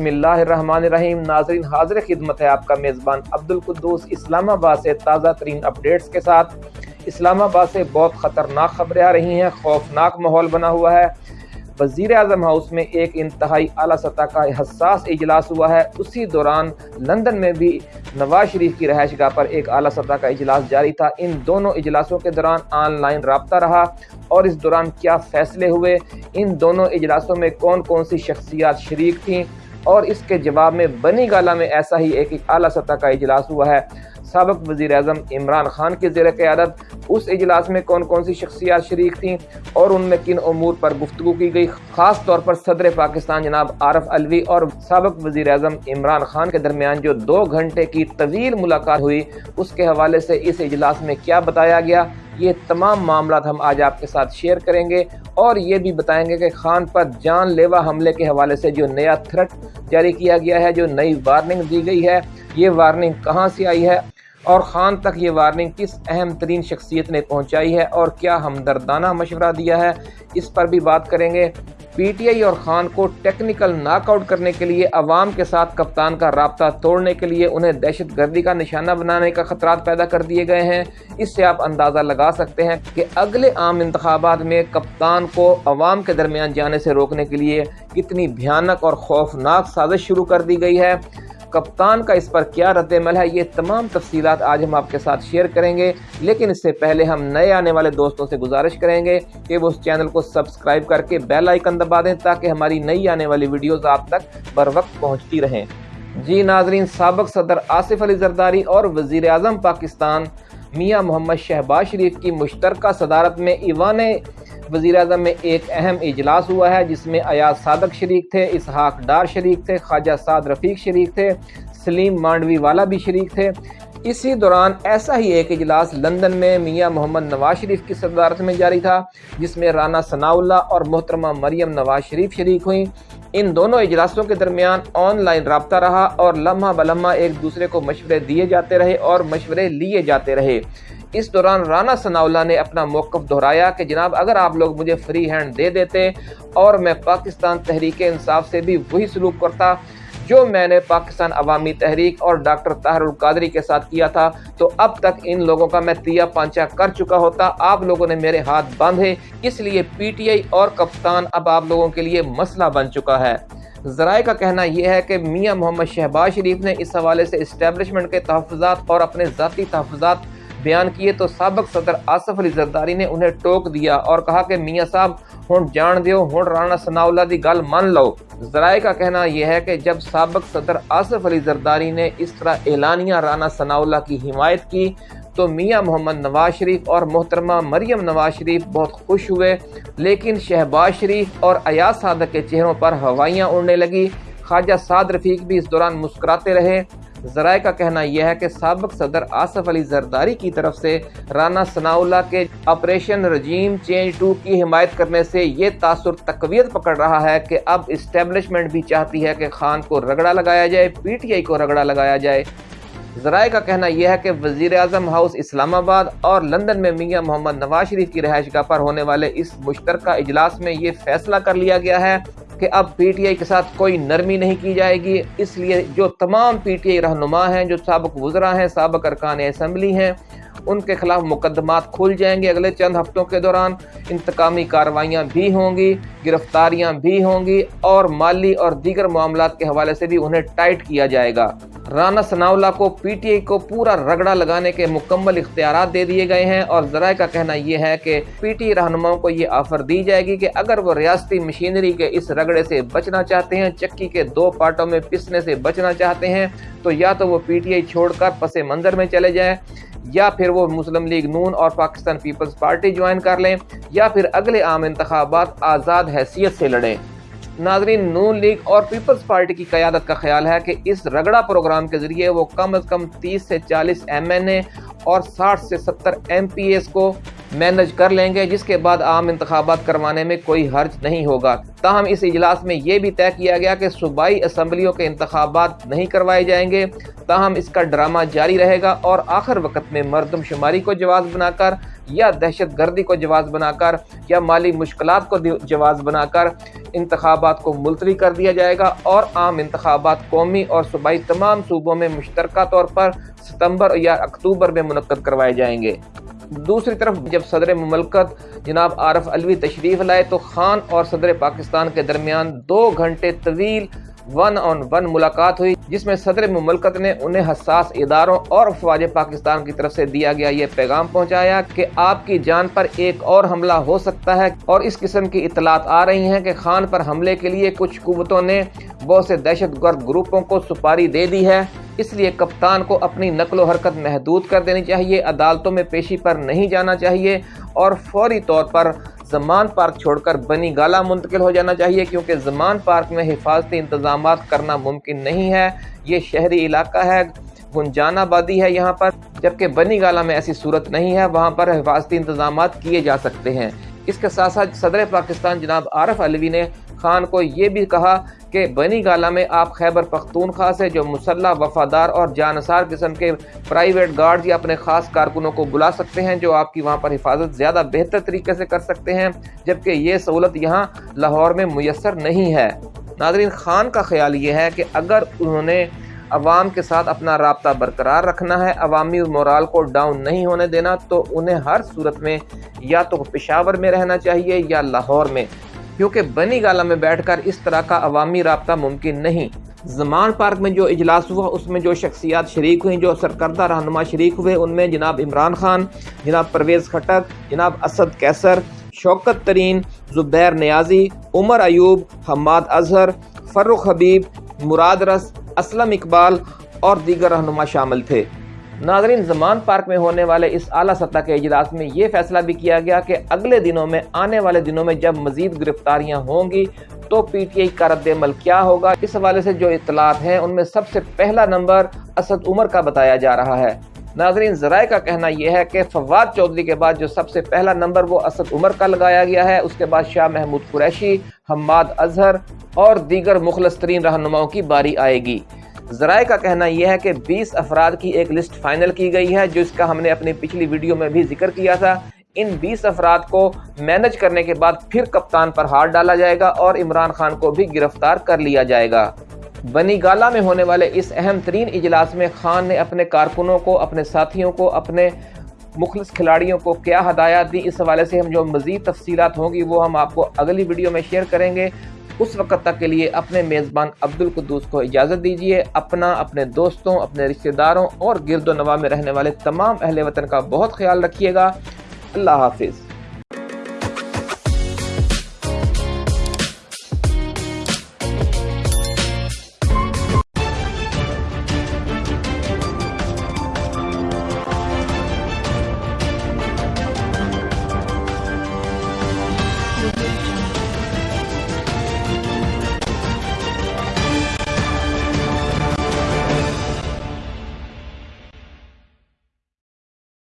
بسم اللہ الرحمن الرحیم، ناظرین، حاضر خدمت ہے آپ کا میزبان عبد القدوس اسلام آباد سے تازہ ترین اپڈیٹس کے ساتھ۔ اسلام آباد سے بہت خطرناک خبریں آ رہی ہیں، خوفناک ماحول بنا ہوا ہے۔ وزیر اعظم ہاؤس میں ایک انتہائی اعلیٰ سطح کا حساس اجلاس ہوا ہے۔ اسی دوران لندن میں بھی نواز شریف کی رہائش گاہ پر ایک اعلیٰ سطح کا اجلاس جاری تھا۔ ان دونوں اجلاسوں کے دوران آن لائن رابطہ رہا اور اس دوران کیا فیصلے ہوئے؟ ان دونوں اجلاسوں میں کون کون سی شخصیات شریک تھیں؟ اور اس کے جواب میں بنی گالا میں ایسا ہی ایک اعلیٰ سطح کا اجلاس ہوا ہے۔ سابق وزیر اعظم عمران خان کی زیر قیادت اس اجلاس میں کون کون سی شخصیات شریک تھیں اور ان میں کن امور پر گفتگو کی گئی، خاص طور پر صدر پاکستان جناب عارف الوی اور سابق وزیر اعظم عمران خان کے درمیان جو دو گھنٹے کی طویل ملاقات ہوئی، اس کے حوالے سے اس اجلاس میں کیا بتایا گیا؟ یہ تمام معاملات ہم آج آپ کے ساتھ شیئر کریں گے۔ اور یہ بھی بتائیں گے کہ خان پر جان لیوا حملے کے حوالے سے جو نیا تھرٹ جاری کیا گیا ہے، جو نئی وارننگ دی گئی ہے، یہ وارننگ کہاں سے آئی ہے؟ اور خان تک یہ وارننگ کس اہم ترین شخصیت نے پہنچائی ہے؟ اور کیا ہمدردانہ مشورہ دیا ہے؟ اس پر بھی بات کریں گے۔ پی ٹی آئی اور خان کو ٹیکنیکل ناک آؤٹ کرنے کے لیے عوام کے ساتھ کپتان کا رابطہ توڑنے کے لیے انہیں دہشت گردی کا نشانہ بنانے کا خطرات پیدا کر دیے گئے ہیں۔ اس سے آپ اندازہ لگا سکتے ہیں کہ اگلے عام انتخابات میں کپتان کو عوام کے درمیان جانے سے روکنے کے لیے کتنی بھیانک اور خوفناک سازش شروع کر دی گئی ہے۔ کپتان کا اس پر کیا رد عمل ہے، یہ تمام تفصیلات آج ہم آپ کے ساتھ شیئر کریں گے۔ لیکن اس سے پہلے ہم نئے آنے والے دوستوں سے گزارش کریں گے کہ وہ اس چینل کو سبسکرائب کر کے بیل آئیکن دبا دیں تاکہ ہماری نئی آنے والی ویڈیوز آپ تک بر وقت پہنچتی رہیں۔ جی ناظرین، سابق صدر آصف علی زرداری اور وزیر اعظم پاکستان میاں محمد شہباز شریف کی مشترکہ صدارت میں ایوان وزیر اعظم میں ایک اہم اجلاس ہوا ہے، جس میں ایاز صادق شریک تھے، اسحاق ڈار شریک تھے، خواجہ سعد رفیق شریک تھے، سلیم مانڈوی والا بھی شریک تھے۔ اسی دوران ایسا ہی ایک اجلاس لندن میں میاں محمد نواز شریف کی صدارت میں جاری تھا، جس میں رانا ثناء اللہ اور محترمہ مریم نواز شریف شریک ہوئیں۔ ان دونوں اجلاسوں کے درمیان آن لائن رابطہ رہا اور لمحہ بلمحہ ایک دوسرے کو مشورے دیے جاتے رہے اور مشورے لیے جاتے رہے۔ اس دوران رانا ثناء نے اپنا موقف دہرایا کہ جناب، اگر آپ لوگ مجھے فری ہینڈ دے دیتے اور میں پاکستان تحریک انصاف سے بھی وہی سلوک کرتا جو میں نے پاکستان عوامی تحریک اور ڈاکٹر طاہر القادری کے ساتھ کیا تھا، تو اب تک ان لوگوں کا میں تیا پانچا کر چکا ہوتا۔ آپ لوگوں نے میرے ہاتھ باندھے، اس لیے پی ٹی آئی اور کپتان اب آپ لوگوں کے لیے مسئلہ بن چکا ہے۔ ذرائع کا کہنا یہ ہے کہ میاں محمد شہباز شریف نے اس حوالے سے اسٹیبلشمنٹ کے تحفظات اور اپنے ذاتی تحفظات بیان کیے تو سابق صدر آصف علی زرداری نے انہیں ٹوک دیا اور کہا کہ میاں صاحب ہون جان دیو ہون رانا ثناء اللہ دی گل مان لو۔ ذرائع کا کہنا یہ ہے کہ جب سابق صدر آصف علی زرداری نے اس طرح اعلانیہ رانا ثناء اللہ کی حمایت کی، تو میاں محمد نواز شریف اور محترمہ مریم نواز شریف بہت خوش ہوئے۔ لیکن شہباز شریف اور ایاز صادق کے چہروں پر ہوائیاں اڑنے لگی۔ خواجہ سعد رفیق بھی اس دوران مسکراتے رہے۔ ذرائع کا کہنا یہ ہے کہ سابق صدر آصف علی زرداری کی طرف سے رانا ثناء اللہ کے آپریشن رجیم چینج ٹو کی حمایت کرنے سے یہ تاثر تقویت پکڑ رہا ہے کہ اب اسٹیبلشمنٹ بھی چاہتی ہے کہ خان کو رگڑا لگایا جائے، پی ٹی آئی کو رگڑا لگایا جائے۔ ذرائع کا کہنا یہ ہے کہ وزیر اعظم ہاؤس اسلام آباد اور لندن میں میاں محمد نواز شریف کی رہائش گاہ پر ہونے والے اس مشترکہ اجلاس میں یہ فیصلہ کر لیا گیا ہے۔ کہ اب پی ٹی آئی کے ساتھ کوئی نرمی نہیں کی جائے گی۔ اس لیے جو تمام پی ٹی آئی رہنما ہیں، جو سابق وزراء ہیں، سابق ارکان اسمبلی ہیں، ان کے خلاف مقدمات کھل جائیں گے اگلے چند ہفتوں کے دوران۔ انتقامی کاروائیاں بھی ہوں گی، گرفتاریاں بھی ہوں گی اور مالی اور دیگر معاملات کے حوالے سے بھی انہیں ٹائٹ کیا جائے گا۔ رانا ثناء کو پی ٹی آئی کو پورا رگڑا لگانے کے مکمل اختیارات دے دیے گئے ہیں اور ذرائع کا کہنا یہ ہے کہ پی ٹی رہنماؤں کو یہ آفر دی جائے گی کہ اگر وہ ریاستی مشینری کے اس رگڑے سے بچنا چاہتے ہیں، چکی کے دو پارٹوں میں پسنے سے بچنا چاہتے ہیں، تو یا تو وہ پی ٹی آئی چھوڑ کر پس منظر میں چلے جائیں، یا پھر وہ مسلم لیگ نون اور پاکستان پیپلز پارٹی جوائن کر لیں، یا پھر اگلے عام انتخابات آزاد حیثیت سے لڑیں۔ ناظرین، نون لیگ اور پیپلز پارٹی کی قیادت کا خیال ہے کہ اس رگڑا پروگرام کے ذریعے وہ کم از کم تیس سے چالیس ایم این اے اور ساٹھ سے ستر ایم پی ایس کو مینج کر لیں گے، جس کے بعد عام انتخابات کروانے میں کوئی حرج نہیں ہوگا۔ تاہم، اس اجلاس میں یہ بھی طے کیا گیا کہ صوبائی اسمبلیوں کے انتخابات نہیں کروائے جائیں گے۔ تاہم، اس کا ڈرامہ جاری رہے گا اور آخر وقت میں مردم شماری کو جواز بنا کر یا دہشت گردی کو جواز بنا کر یا مالی مشکلات کو جواز بنا کر انتخابات کو ملتوی کر دیا جائے گا اور عام انتخابات قومی اور صوبائی تمام صوبوں میں مشترکہ طور پر ستمبر یا اکتوبر میں منعقد کروائے جائیں گے۔ دوسری طرف جب صدر مملکت جناب عارف علوی تشریف لائے تو خان اور صدر پاکستان کے درمیان دو گھنٹے طویل ون آن ون ملاقات ہوئی، جس میں صدر مملکت نے انہیں حساس اداروں اور افواج پاکستان کی طرف سے دیا گیا یہ پیغام پہنچایا کہ آپ کی جان پر ایک اور حملہ ہو سکتا ہے اور اس قسم کی اطلاعات آ رہی ہیں کہ خان پر حملے کے لیے کچھ قوتوں نے بہت سے دہشت گرد گروپوں کو سپاری دے دی ہے۔ اس لیے کپتان کو اپنی نقل و حرکت محدود کر دینی چاہیے، عدالتوں میں پیشی پر نہیں جانا چاہیے اور فوری طور پر زمان پارک چھوڑ کر بنی گالا منتقل ہو جانا چاہیے، کیونکہ زمان پارک میں حفاظتی انتظامات کرنا ممکن نہیں ہے۔ یہ شہری علاقہ ہے، گنجان آبادی ہے یہاں پر، جبکہ بنی گالا میں ایسی صورت نہیں ہے، وہاں پر حفاظتی انتظامات کیے جا سکتے ہیں۔ اس کے ساتھ ساتھ صدر پاکستان جناب عارف علوی نے خان کو یہ بھی کہا کہ بنی گالا میں آپ خیبر پختونخوا سے جو مسلح، وفادار اور جانسار قسم کے پرائیویٹ گارڈز یا اپنے خاص کارکنوں کو بلا سکتے ہیں، جو آپ کی وہاں پر حفاظت زیادہ بہتر طریقے سے کر سکتے ہیں، جبکہ یہ سہولت یہاں لاہور میں میسر نہیں ہے۔ ناظرین، خان کا خیال یہ ہے کہ اگر انہوں نے عوام کے ساتھ اپنا رابطہ برقرار رکھنا ہے، عوامی مورال کو ڈاؤن نہیں ہونے دینا، تو انہیں ہر صورت میں یا تو پشاور میں رہنا چاہیے یا لاہور میں۔ کیونکہ بنی گالا میں بیٹھ کر اس طرح کا عوامی رابطہ ممکن نہیں۔ زمان پارک میں جو اجلاس ہوا، اس میں جو شخصیات شریک ہوئیں، جو سرکردہ رہنما شریک ہوئے، ان میں جناب عمران خان، جناب پرویز خٹک جناب اسد کیسر، شوکت ترین، زبیر نیازی، عمر ایوب، حماد اظہر، فروخ حبیب، مراد رس، اسلم اقبال اور دیگر رہنما شامل تھے۔ ناظرین، زمان پارک میں ہونے والے اس اعلیٰ سطح کے اجلاس میں یہ فیصلہ بھی کیا گیا کہ اگلے دنوں میں، آنے والے دنوں میں جب مزید گرفتاریاں ہوں گی تو پی ٹی آئی کا رد عمل کیا ہوگا؟ اس حوالے سے جو اطلاعات ہیں، ان میں سب سے پہلا نمبر اسد عمر کا بتایا جا رہا ہے۔ ناظرین، ذرائع کا کہنا یہ ہے کہ فواد چودھری کے بعد جو سب سے پہلا نمبر وہ اسد عمر کا لگایا گیا ہے۔ اس کے بعد شاہ محمود قریشی، حماد اظہر اور دیگر مخلص ترین رہنماؤں کی باری آئے گی۔ ذرائع کا کہنا یہ ہے کہ بیس افراد کی ایک لسٹ فائنل کی گئی ہے، جو اس کا ہم نے اپنی پچھلی ویڈیو میں بھی ذکر کیا تھا۔ ان بیس افراد کو مینج کرنے کے بعد پھر کپتان پر ہاتھ ڈالا جائے گا اور عمران خان کو بھی گرفتار کر لیا جائے گا۔ بنی گالا میں ہونے والے اس اہم ترین اجلاس میں خان نے اپنے کارکنوں کو، اپنے ساتھیوں کو، اپنے مخلص کھلاڑیوں کو کیا ہدایات دی؟ اس حوالے سے ہم جو مزید تفصیلات ہوں گی وہ ہم آپ کو اگلی ویڈیو میں شیئر کریں گے۔ اس وقت تک کے لیے اپنے میزبان عبد القدوس کو اجازت دیجیے اپنا، اپنے دوستوں، اپنے رشتہ داروں اور گرد و نواح میں رہنے والے تمام اہل وطن کا بہت خیال رکھیے گا۔ اللہ حافظ۔